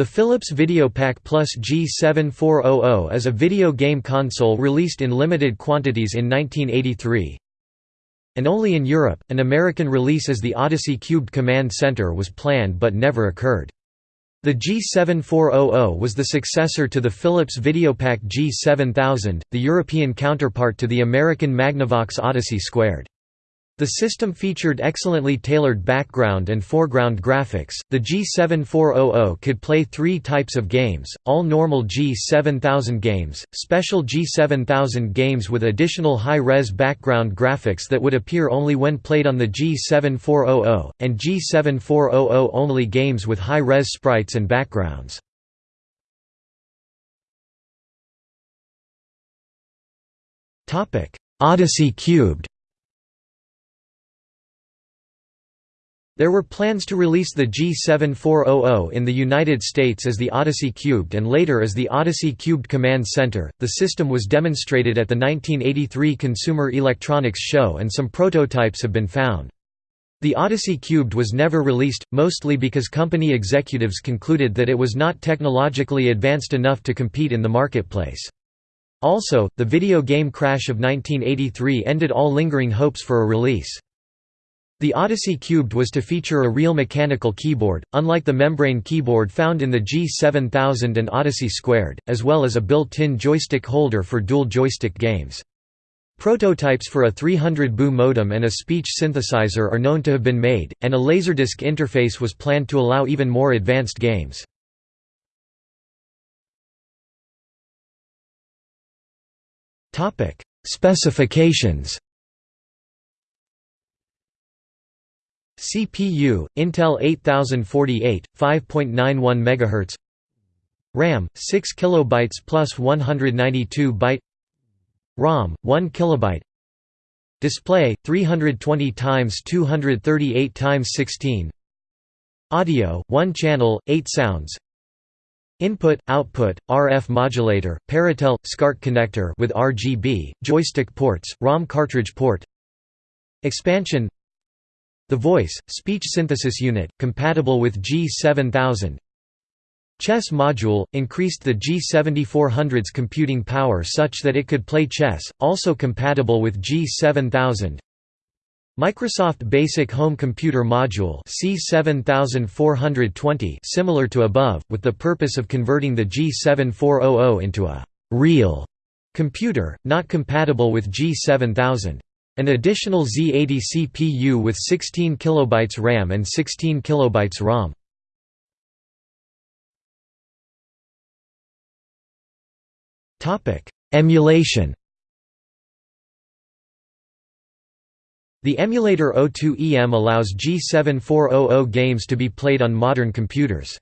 The Philips Videopac Plus G7400 is a video game console released in limited quantities in 1983. And only in Europe, an American release as the Odyssey Cubed Command Center was planned but never occurred. The G7400 was the successor to the Philips Videopac G7000, the European counterpart to the American Magnavox Odyssey Squared. The system featured excellently tailored background and foreground graphics. The G7400 could play three types of games all normal G7000 games, special G7000 games with additional high res background graphics that would appear only when played on the G7400, and G7400 only games with high res sprites and backgrounds. Odyssey Cubed There were plans to release the G7400 in the United States as the Odyssey Cubed and later as the Odyssey Cubed Command Center. The system was demonstrated at the 1983 Consumer Electronics Show and some prototypes have been found. The Odyssey Cubed was never released, mostly because company executives concluded that it was not technologically advanced enough to compete in the marketplace. Also, the video game crash of 1983 ended all lingering hopes for a release. The Odyssey Cubed was to feature a real mechanical keyboard, unlike the membrane keyboard found in the G7000 and Odyssey Squared, as well as a built-in joystick holder for dual joystick games. Prototypes for a 300 baud modem and a speech synthesizer are known to have been made, and a Laserdisc interface was planned to allow even more advanced games. Specifications CPU, Intel 8048, 5.91 MHz RAM, 6 KB plus 192 byte. ROM, 1 KB Display, 320 x 238 x 16 Audio, 1 channel, 8 sounds. Input, output, RF modulator, Péritel, SCART connector with RGB, joystick ports, ROM cartridge port. Expansion the Voice, speech synthesis unit, compatible with G7000 Chess module, increased the G7400's computing power such that it could play chess, also compatible with G7000 Microsoft Basic Home Computer Module C7420 similar to above, with the purpose of converting the G7400 into a «real» computer, not compatible with G7000. An additional Z80 CPU with 16 KB RAM and 16 KB ROM. Emulation The emulator O2EM allows G7400 games to be played on modern computers.